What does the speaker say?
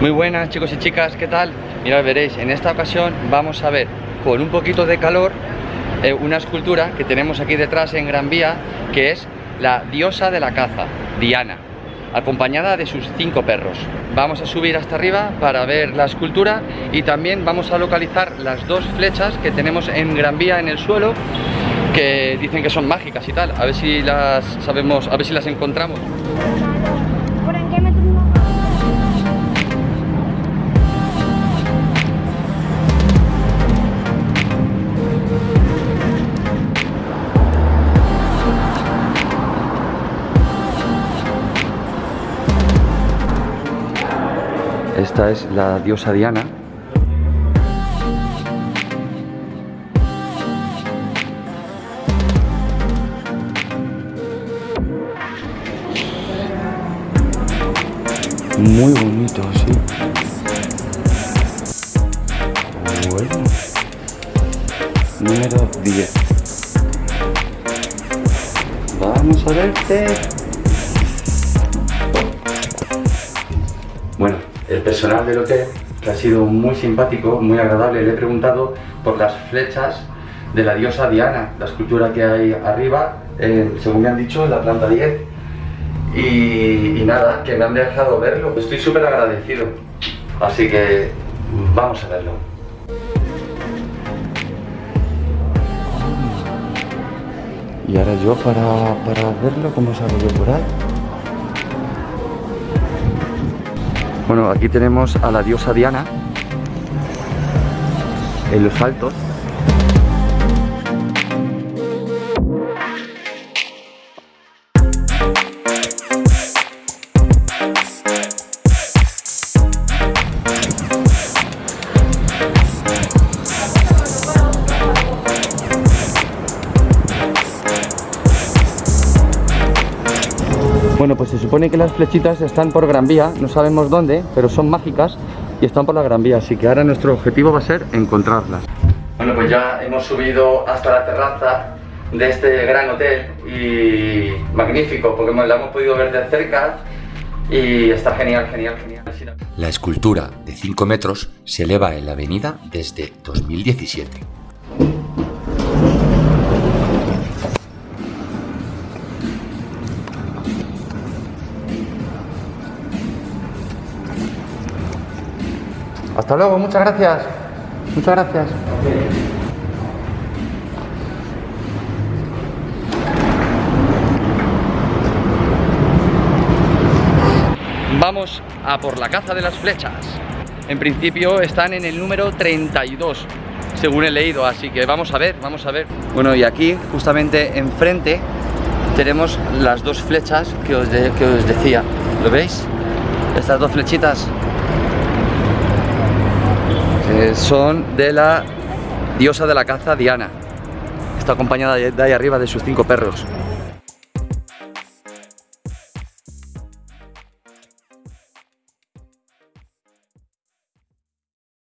Muy buenas chicos y chicas, ¿qué tal? Mirad, veréis, en esta ocasión vamos a ver con un poquito de calor eh, una escultura que tenemos aquí detrás en Gran Vía que es la diosa de la caza, Diana acompañada de sus cinco perros. Vamos a subir hasta arriba para ver la escultura y también vamos a localizar las dos flechas que tenemos en Gran Vía en el suelo que dicen que son mágicas y tal. A ver si las sabemos, a ver si las encontramos. Esta es la diosa Diana. Muy bonito, sí. Bueno. Número 10. Vamos a verte. Bueno, el personal del hotel, que ha sido muy simpático, muy agradable, le he preguntado por las flechas de la diosa Diana, la escultura que hay arriba, según me han dicho, en la planta 10. Y, nada, que me han dejado verlo. Estoy súper agradecido. Así que vamos a verlo. Y ahora yo para, para verlo, ¿cómo salgo yo por ahí? Bueno, aquí tenemos a la diosa Diana en los altos Bueno, pues se supone que las flechitas están por Gran Vía, no sabemos dónde, pero son mágicas y están por la Gran Vía, así que ahora nuestro objetivo va a ser encontrarlas. Bueno, pues ya hemos subido hasta la terraza de este gran hotel y magnífico, porque la hemos podido ver de cerca y está genial, genial, genial. La escultura de 5 metros se eleva en la avenida desde 2017. Hasta luego, muchas gracias. Muchas gracias. Vamos a por la caza de las flechas. En principio están en el número 32, según he leído, así que vamos a ver, vamos a ver. Bueno, y aquí, justamente enfrente, tenemos las dos flechas que os, que os decía. ¿Lo veis? Estas dos flechitas eh, son de la diosa de la caza Diana. Está acompañada de ahí arriba de sus cinco perros.